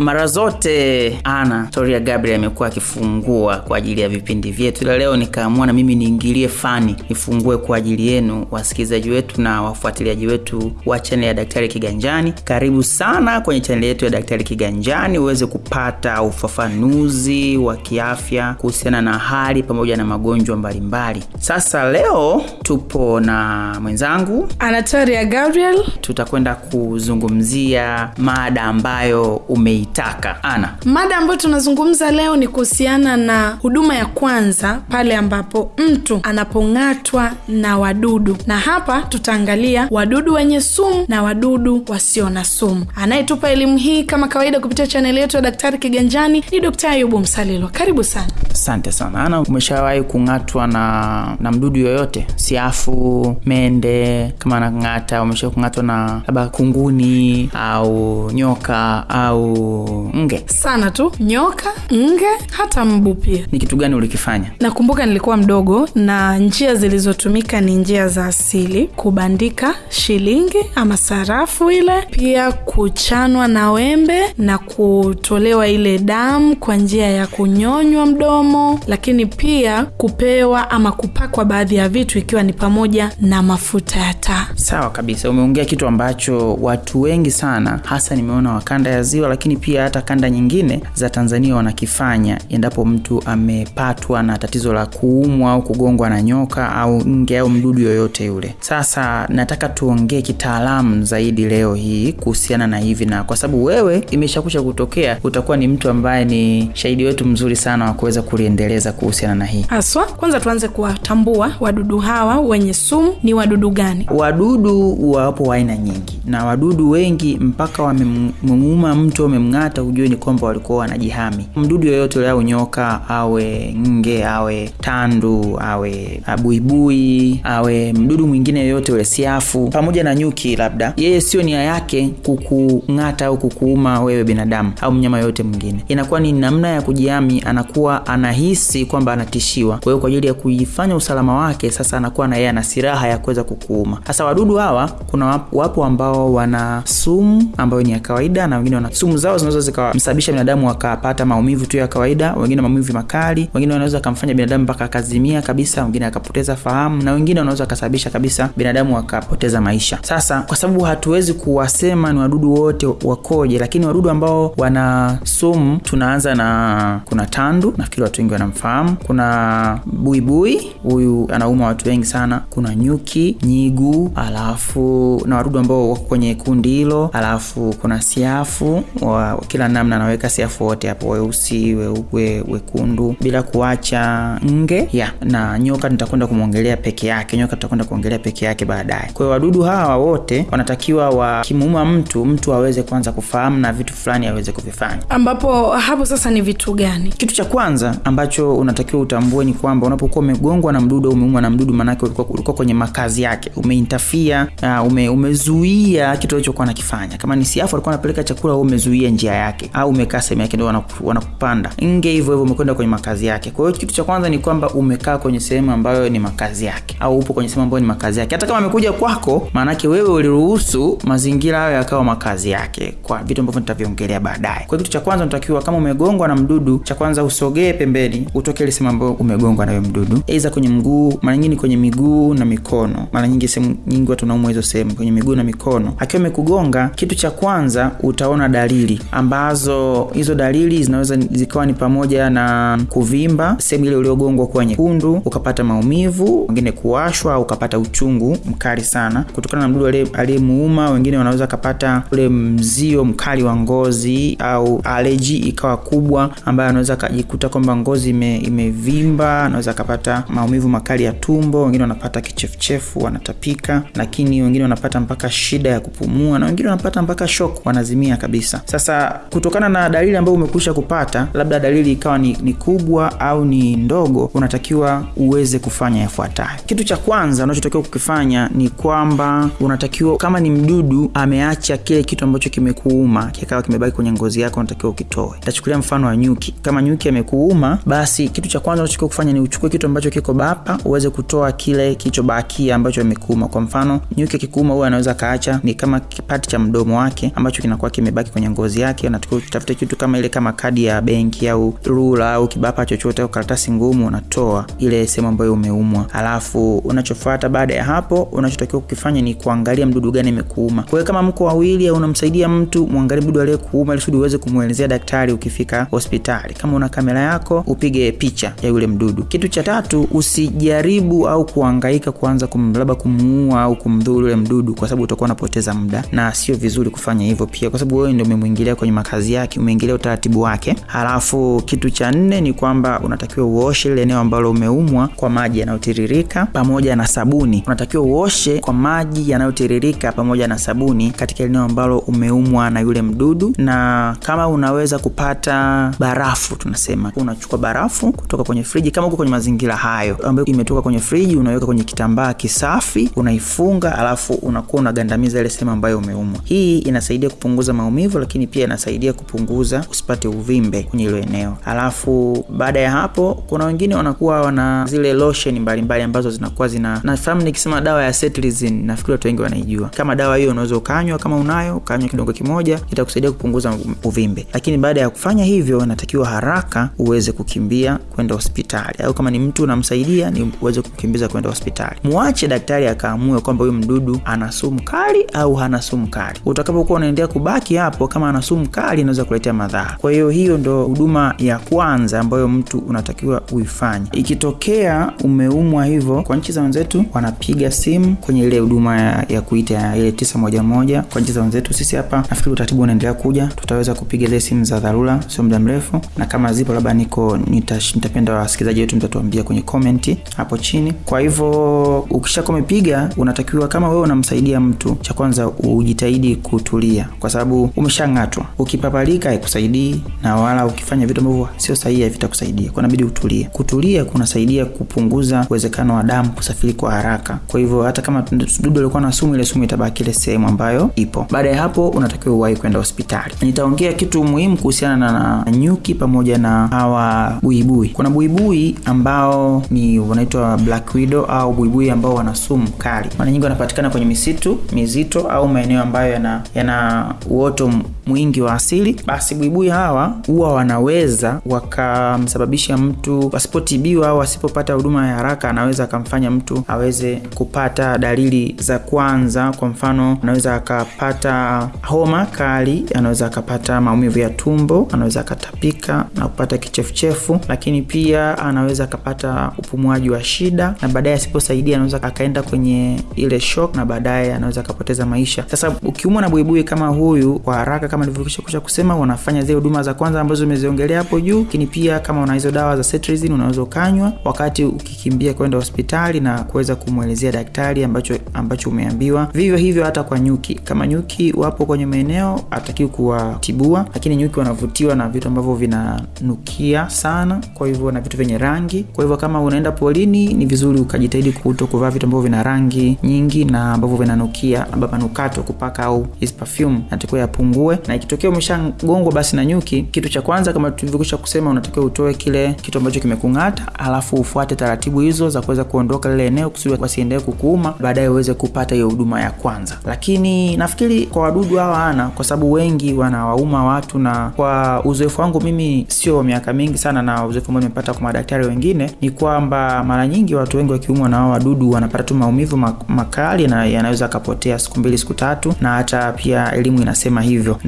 mara zote ana Toria Gabriel amekuwa akifungua kwa ajili ya vipindi vyetu, ila leo nikaamua na mimi niingilie fani nifungue kwa ajili yenu wasikilizaji wetu na wafuatiliaji wetu wa chaneli ya Daktari Kiganjani. Karibu sana kwenye chaneli yetu ya Daktari Kiganjani uweze kupata ufafanuzi wa kiafya kuhusiana na hali pamoja na magonjwa mbalimbali. Sasa leo tupo na mwenzangu Anatoria Gabriel. tutakwenda kuzungumzia mada ambayo umeitaka ana Mada ambayo tunazungumza leo ni kuhusiana na huduma ya kwanza pale ambapo mtu anapong'atwa na wadudu, na hapa tutaangalia wadudu wenye sumu na wadudu wasio na sumu. Anayetupa elimu hii kama kawaida kupitia chaneli yetu ya Daktari Kiganjani ni Dkt. Ayubu Msalilo. Karibu sana. asante sana ana umeshawahi kung'atwa na na mdudu yoyote siafu mende kama anang'ata umeshawahi kung'atwa na labda kunguni au nyoka au nge Sana tu nyoka, nge, hata mbu pia. ni kitu gani ulikifanya Nakumbuka nilikuwa mdogo na njia zilizotumika ni njia za asili: kubandika shilingi ama sarafu ile, pia kuchanwa na wembe na kutolewa ile damu kwa njia ya kunyonywa mdomo, lakini pia kupewa ama kupakwa baadhi ya vitu, ikiwa ni pamoja na mafuta ya taa. sawa kabisa umeongea kitu ambacho watu wengi sana hasa nimeona wakanda ya ziwa lakini pia hata kanda nyingine za tanzania wanakifanya. Endapo mtu amepatwa na tatizo la kuumwa au kugongwa na nyoka au nge au mdudu yoyote yule. Sasa nataka tuongee kitaalamu zaidi leo hii kuhusiana na hivi na kwa sababu wewe imeshakusha kutokea utakuwa ni mtu ambaye ni shahidi wetu mzuri sana wa kuweza kuliendeleza kuhusiana na hii. Haswa, kwanza tuanze kuwatambua wadudu hawa wenye sumu ni wadudu gani. wadudu wapo wa aina nyingi na wadudu wengi mpaka wamemuuma mtu wamemng'ata ujue ni kwamba walikuwa wanajihami. Mdudu yoyote ule au nyoka awe nge awe tandu awe buibui awe mdudu mwingine yoyote ule siafu pamoja na nyuki labda yeye sio nia yake kukung'ata au kukuuma wewe binadamu au mnyama yoyote mwingine. Inakuwa ni namna ya kujihami anakuwa anahisi kwamba anatishiwa. Kwa hiyo kwa ajili ya kuifanya usalama wake sasa anakuwa na yeye ana silaha ya kuweza kukuuma. Sasa wadudu hawa kuna wapo ambao wana sumu ambayo ni ya kawaida na wengine wana sumu zao zinaweza zikamsababisha binadamu akapata maumivu tu ya kawaida wengine maumivu makali wengine wanaweza akamfanya binadamu mpaka akazimia kabisa wengine akapoteza fahamu na wengine wanaweza akasababisha kabisa binadamu akapoteza maisha. Sasa kwa sababu hatuwezi kuwasema ni wadudu wote wakoje lakini wadudu ambao wana sumu tunaanza na kuna tandu nafikiri watu wengi wanamfahamu kuna buibui huyu anauma watu wengi sana kuna nyuki nyigu alafu na wadudu ambao wako kwenye kundi hilo alafu kuna siafu wa kila namna anaweka siafu wote hapo weusi weupe wekundu bila kuacha nge ya na nyoka nitakwenda kumwongelea peke yake nyoka tutakwenda kuongelea peke yake baadaye. Kwa hiyo wadudu hawa wote wanatakiwa wakimuuma mtu mtu aweze kwanza kufahamu na vitu fulani aweze kuvifanya. Ambapo hapo sasa ni vitu gani? kitu cha kwanza ambacho unatakiwa utambue ni kwamba unapokuwa umegongwa na mdudu au umeumwa na mdudu maanake ulikuwa, ulikuwa kwenye makazi yake. Umeintafia uh, ume, umezuia kitu alichokuwa anakifanya. Kama ni siafu alikuwa anapeleka chakula au umezuia njia yake au umekaa sehemu yake ndio wanaku- wanakupanda. Nge hivyo hivyo umekwenda kwenye makazi yake. Kwa hiyo kitu cha kwanza ni kwamba umekaa kwenye sehemu ambayo ni makazi yake au upo kwenye sehemu ambayo ni makazi yake. Hata kama amekuja kwako maanake wewe uliruhusu mazingira hayo yakawa makazi yake kwa vitu ambavyo nitaviongelea baadaye. Kwa kitu cha kwanza unatakiwa kama umegongwa na mdudu cha kwanza usogee pembeni utoke ile sehemu ambayo umegongwa nayo mdudu. Aidha kwenye mguu mara nyingi kwenye miguu na mikono. Mara nyingi sehemu nyingi watu wanaumwa hizo sehemu kwenye miguu na mikono. Akiwa amekugonga kitu cha kwanza utaona dalili ambazo hizo dalili zinaweza zikawa ni pamoja na kuvimba sehemu ile uliogongwa kuwa nyekundu ukapata maumivu wengine kuwashwa au ukapata uchungu mkali sana. Kutokana na mdudu aliyemuuma wengine wanaweza kapata ule mzio mkali wa ngozi au aleji ikawa kubwa ambayo anaweza akajikuta kwamba ngozi ime, imevimba anaweza akapata maumivu makali ya tumbo wengine wanapata kichefuchefu wanatapika lakini wengine wanapata mpaka shida ya kupumua na wengine wanapata mpaka shok wanazimia kabisa. Sasa kutokana na dalili ambayo umekwisha kupata labda dalili ikawa ni, ni kubwa au ni ndogo unatakiwa uweze kufanya yafuatayo. Kitu cha kwanza unachotakiwa kukifanya ni kwamba unatakiwa kama ni mdudu ameacha kile kitu ambacho kimekuuma kikawa kimebaki kwenye ngozi yako unatakiwa ukitoe. Tachukulia mfano wa nyuki. Kama nyuki amekuuma basi kitu cha kwanza unachotakiwa kufanya ni uchukue kitu ambacho kiko bapa uweze kutoa kile kilichobakia ambacho amekuuma kwa mfano nyuki akikuuma huwa anaweza kaacha ni kama kipati cha mdomo wake ambacho kinakuwa kimebaki kwenye ngozi yake yake, unatakiwa utafute kitu kama ile kama kadi ya benki au rula au kibapa chochote au karatasi ngumu, unatoa ile sehemu ambayo umeumwa. Alafu unachofuata baada ya hapo, unachotakiwa kukifanya ni kuangalia mdudu gani imekuuma. Kwa hiyo kama mko wawili au unamsaidia mtu, muangalie mdudu aliyekuuma ili uweze kumwelezea daktari ukifika hospitali. Kama una kamera yako, upige picha ya yule mdudu. Kitu cha tatu, usijaribu au kuangaika kuanza kumlaba kumuua au kumdhuru yule mdudu, kwa sababu utakuwa unapoteza muda na sio vizuri kufanya hivyo pia, kwa sababu wewe ndio umemwingilia kwenye makazi yake, umeingilia utaratibu wake. Halafu kitu cha nne ni kwamba unatakiwa uoshe ile eneo ambalo umeumwa kwa maji yanayotiririka pamoja na sabuni. Unatakiwa uoshe kwa maji yanayotiririka pamoja na sabuni katika eneo ambalo umeumwa na yule mdudu, na kama unaweza kupata barafu, tunasema unachukua barafu kutoka kwenye friji, kama uko kwenye mazingira hayo ambayo imetoka kwenye friji, unaweka kwenye kitambaa kisafi, unaifunga, alafu unakuwa unagandamiza ile sehemu ambayo umeumwa. Hii inasaidia kupunguza maumivu, lakini pia inasaidia kupunguza usipate uvimbe kwenye hilo eneo. Alafu baada ya hapo, kuna wengine wanakuwa wana zile lotion mbalimbali mbali ambazo zinakuwa zina, nafahamu nikisema dawa ya cetirizine, nafikiri watu wengi wanaijua. Kama dawa hiyo unaweza ukanywa, kama unayo ukanywa kidongo kimoja, itakusaidia kupunguza uvimbe. Lakini baada ya kufanya hivyo, natakiwa haraka uweze kukimbia kwenda hospitali, au kama ni mtu unamsaidia, ni uweze kukimbiza kwenda hospitali. Muache daktari akaamue kwamba huyu mdudu ana sumu kali au hana sumu kali. Utakapokuwa unaendelea kubaki hapo, kama ana sumu kali, inaweza kuletea madhara. Kwa hiyo hiyo ndo huduma ya kwanza ambayo mtu unatakiwa uifanye. Ikitokea umeumwa hivyo, kwa nchi za wenzetu wanapiga simu kwenye ile huduma ya, ya kuita ile tisa moja moja. Kwa nchi za wenzetu, sisi hapa nafikiri utaratibu unaendelea kuja, tutaweza kupiga zile simu za dharura, sio muda mrefu, na kama zipo labda niko nitapenda wasikilizaji wetu mtatuambia kwenye komenti hapo chini. Kwa hivyo ukishakuwa umepiga, unatakiwa kama wewe unamsaidia mtu, cha kwanza ujitahidi kutulia, kwa sababu umeshang'atwa. Ukipapalika haikusaidii na wala ukifanya vitu ambavyo sio sahihi havitakusaidia, kwa inabidi utulie. Kutulia kunasaidia kupunguza uwezekano wa damu kusafiri kwa haraka. Kwa hivyo hata kama dudu alikuwa na sumu, ile sumu itabaki ile sehemu ambayo ipo. Baada ya hapo, unatakiwa uwahi kwenda hospitali. Nitaongea kitu muhimu kuhusiana na nyuki pamoja na hawa buibui. Kuna buibui ambao ni wanaitwa black widow au buibui ambao wana sumu kali. Mara nyingi wanapatikana kwenye misitu mizito au maeneo ambayo yana yana uoto mwingi wa asili. Basi buibui hawa huwa wanaweza wakamsababisha mtu wasipotibiwa au wasipopata huduma ya haraka, anaweza akamfanya mtu aweze kupata dalili za kwanza. Kwa mfano, anaweza akapata homa kali, anaweza akapata maumivu ya tumbo, anaweza akatapika na kupata kichefuchefu, lakini pia anaweza akapata upumuaji wa shida, na baadaye asiposaidia anaweza akaenda kwenye ile shock, na baadaye anaweza akapoteza maisha. Sasa ukiumwa na buibui kama huyu, kwa haraka kama nilivyokwisha kusema, wanafanya zile huduma za kwanza ambazo umeziongelea hapo juu, lakini pia kama una hizo dawa za cetirizine unaweza ukanywa wakati ukikimbia kwenda hospitali na kuweza kumwelezea daktari ambacho ambacho umeambiwa. Vivyo hivyo hata kwa nyuki, kama nyuki wapo kwenye maeneo atakiwa kuwatibua, lakini nyuki wanavutiwa na vitu ambavyo vinanukia sana, kwa hivyo na vitu vyenye rangi. Kwa hivyo kama unaenda polini, ni vizuri ukajitahidi kuto kuvaa vitu ambavyo vina rangi nyingi na ambavyo vinanukia, labda manukato kupaka au hizi perfume, natakiwa yapungue. Na ikitokea umeshagongwa basi na nyuki, kitu cha kwanza kama tulivyokwisha kusema, unatakiwa utoe kile kitu ambacho kimekung'ata, alafu ufuate taratibu hizo za kuweza kuondoka lile eneo kusudi wasiendelee kukuuma, baadaye uweze kupata hiyo huduma ya kwanza. Lakini nafikiri kwa wadudu hawa ana, kwa sababu wengi wanawauma watu, na kwa uzoefu wangu mimi, sio miaka mingi sana, na uzoefu ambao nimepata kwa madaktari wengine, ni kwamba mara nyingi watu wengi wakiumwa na hao wadudu wanapata tu maumivu makali na yanaweza akapotea siku mbili siku tatu, na hata pia elimu inasema hivyo,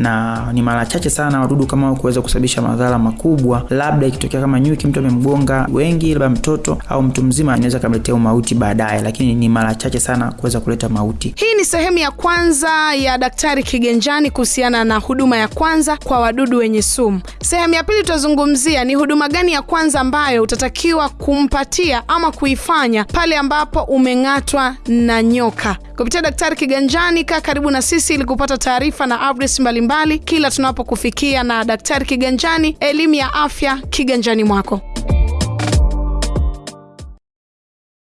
ni mara chache sana wadudu kama hao kuweza kusababisha madhara makubwa, labda ikitokea kama nyuki mtu amemgonga wengi, labda mtoto au mtu mzima anaweza kamletea mauti baadaye, lakini ni mara chache sana kuweza kuleta mauti. Hii ni sehemu ya kwanza ya Daktari kigenjani kuhusiana na huduma ya kwanza kwa wadudu wenye sumu. Sehemu ya pili tutazungumzia ni huduma gani ya kwanza ambayo utatakiwa kumpatia ama kuifanya pale ambapo umeng'atwa na nyoka. Kupitia Daktari Kiganjani, kaa karibu na sisi ili kupata taarifa na updates mbalimbali kila tunapokufikia. Na Daktari Kiganjani, elimu ya afya kiganjani mwako.